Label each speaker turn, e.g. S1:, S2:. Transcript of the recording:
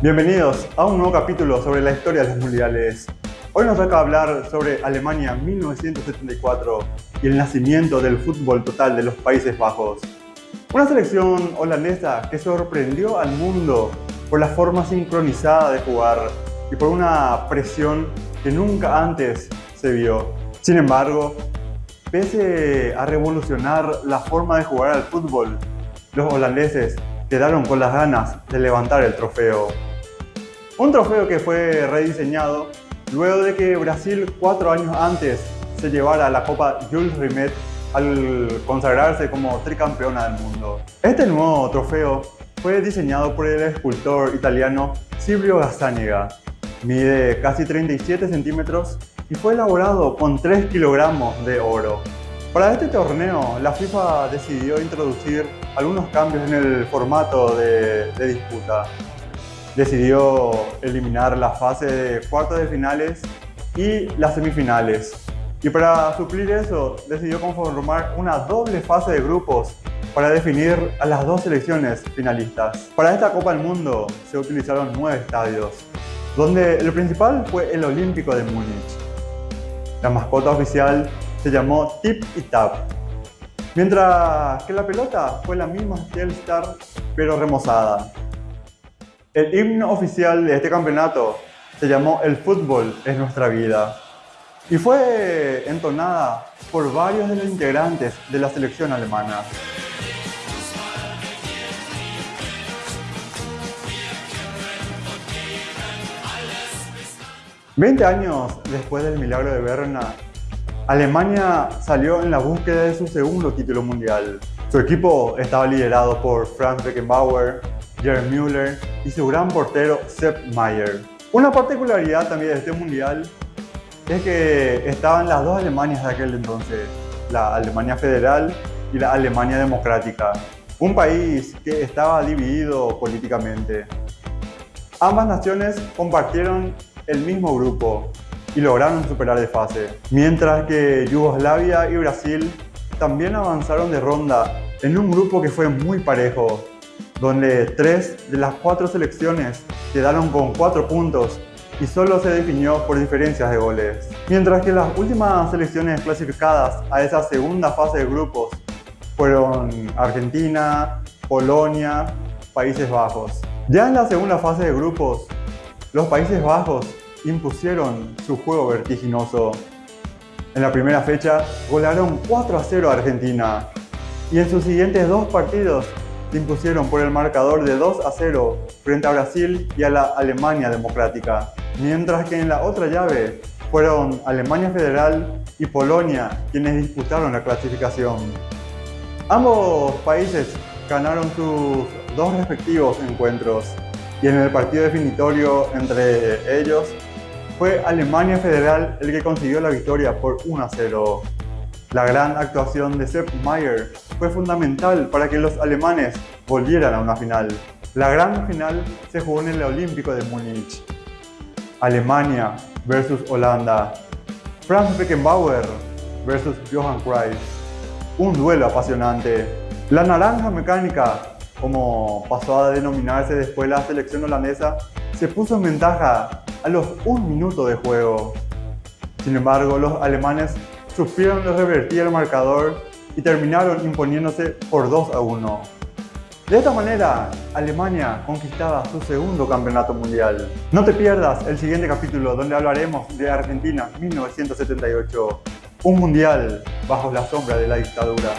S1: Bienvenidos a un nuevo capítulo sobre la historia de los mundiales. Hoy nos toca hablar sobre Alemania 1974 y el nacimiento del fútbol total de los Países Bajos. Una selección holandesa que sorprendió al mundo por la forma sincronizada de jugar y por una presión que nunca antes se vio. Sin embargo, pese a revolucionar la forma de jugar al fútbol, los holandeses quedaron con las ganas de levantar el trofeo. Un trofeo que fue rediseñado luego de que Brasil cuatro años antes se llevara la Copa Jules Rimet al consagrarse como tricampeona del mundo. Este nuevo trofeo fue diseñado por el escultor italiano Silvio Gazzaniga. Mide casi 37 centímetros y fue elaborado con 3 kilogramos de oro. Para este torneo, la FIFA decidió introducir algunos cambios en el formato de, de disputa decidió eliminar la fase de cuartos de finales y las semifinales. Y para suplir eso, decidió conformar una doble fase de grupos para definir a las dos selecciones finalistas. Para esta Copa del Mundo se utilizaron nueve estadios, donde el principal fue el Olímpico de Múnich. La mascota oficial se llamó Tip y Tap, mientras que la pelota fue la misma Telstar pero remozada. El himno oficial de este campeonato se llamó El fútbol es nuestra vida y fue entonada por varios de los integrantes de la selección alemana. Veinte años después del milagro de Berna, Alemania salió en la búsqueda de su segundo título mundial. Su equipo estaba liderado por Franz Beckenbauer, Jerry Müller y su gran portero Sepp Maier. Una particularidad también de este mundial es que estaban las dos Alemanias de aquel entonces, la Alemania Federal y la Alemania Democrática, un país que estaba dividido políticamente. Ambas naciones compartieron el mismo grupo y lograron superar de fase, mientras que Yugoslavia y Brasil también avanzaron de ronda en un grupo que fue muy parejo, donde tres de las cuatro selecciones quedaron con cuatro puntos y solo se definió por diferencias de goles. Mientras que las últimas selecciones clasificadas a esa segunda fase de grupos fueron Argentina, Polonia, Países Bajos. Ya en la segunda fase de grupos, los Países Bajos impusieron su juego vertiginoso. En la primera fecha golearon 4 a 0 a Argentina y en sus siguientes dos partidos se impusieron por el marcador de 2 a 0 frente a Brasil y a la Alemania Democrática, mientras que en la otra llave fueron Alemania Federal y Polonia quienes disputaron la clasificación. Ambos países ganaron sus dos respectivos encuentros y en el partido definitorio entre ellos fue Alemania Federal el que consiguió la victoria por 1 a 0. La gran actuación de Sepp Maier fue fundamental para que los alemanes volvieran a una final. La gran final se jugó en el Olímpico de Múnich. Alemania versus Holanda. Franz Beckenbauer versus Johann Cruyff. Un duelo apasionante. La naranja mecánica, como pasó a denominarse después la selección holandesa, se puso en ventaja a los un minuto de juego. Sin embargo, los alemanes supieron revertir el marcador y terminaron imponiéndose por 2 a 1. De esta manera, Alemania conquistaba su segundo campeonato mundial. No te pierdas el siguiente capítulo donde hablaremos de Argentina 1978, un mundial bajo la sombra de la dictadura.